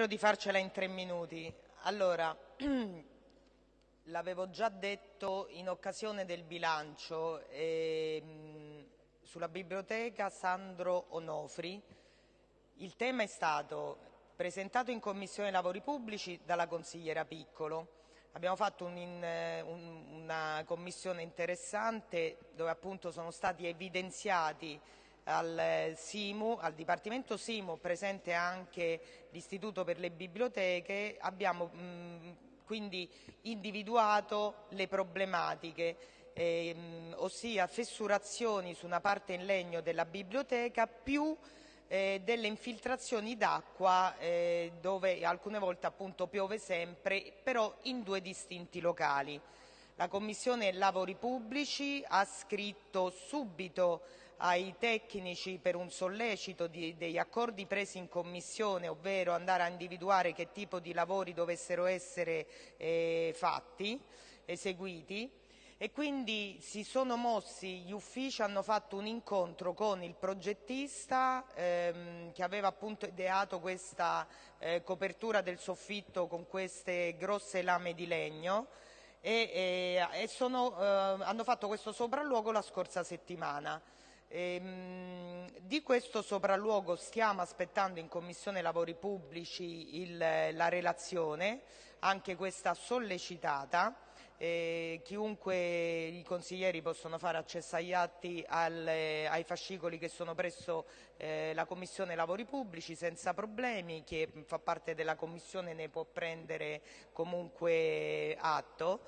Spero di farcela in tre minuti. Allora, l'avevo già detto in occasione del bilancio ehm, sulla biblioteca Sandro Onofri. Il tema è stato presentato in Commissione Lavori Pubblici dalla consigliera Piccolo. Abbiamo fatto un in, un, una commissione interessante dove appunto sono stati evidenziati al SIMU, al Dipartimento SIMU, presente anche l'Istituto per le Biblioteche, abbiamo mh, quindi individuato le problematiche, ehm, ossia fessurazioni su una parte in legno della biblioteca più eh, delle infiltrazioni d'acqua eh, dove alcune volte appunto piove sempre, però in due distinti locali. La Commissione Lavori Pubblici ha scritto subito ai tecnici per un sollecito di, degli accordi presi in Commissione, ovvero andare a individuare che tipo di lavori dovessero essere eh, fatti, eseguiti e quindi si sono mossi, gli uffici hanno fatto un incontro con il progettista ehm, che aveva appunto ideato questa eh, copertura del soffitto con queste grosse lame di legno e, e, e sono, eh, hanno fatto questo sopralluogo la scorsa settimana. Ehm, di questo sopralluogo stiamo aspettando in Commissione Lavori Pubblici il, la relazione, anche questa sollecitata. Eh, chiunque i consiglieri possono fare accesso agli atti al, eh, ai fascicoli che sono presso eh, la Commissione Lavori Pubblici senza problemi, chi fa parte della Commissione ne può prendere comunque atto.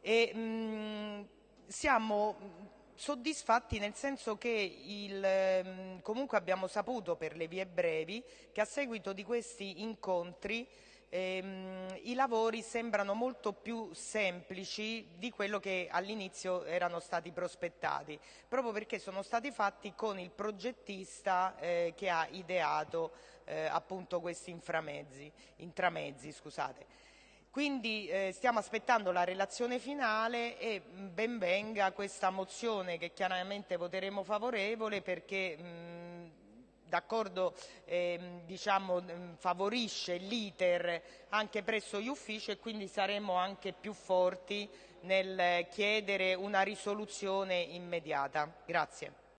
E, mh, mm, siamo soddisfatti nel senso che il, ehm, comunque abbiamo saputo per le vie brevi che a seguito di questi incontri ehm, i lavori sembrano molto più semplici di quello che all'inizio erano stati prospettati, proprio perché sono stati fatti con il progettista eh, che ha ideato eh, appunto questi inframezzi, intramezzi. Scusate. Quindi eh, stiamo aspettando la relazione finale e mm, ben venga questa mozione che chiaramente voteremo favorevole perché mm, d'accordo eh, diciamo, mm, favorisce l'iter anche presso gli uffici e quindi saremo anche più forti nel chiedere una risoluzione immediata. Grazie.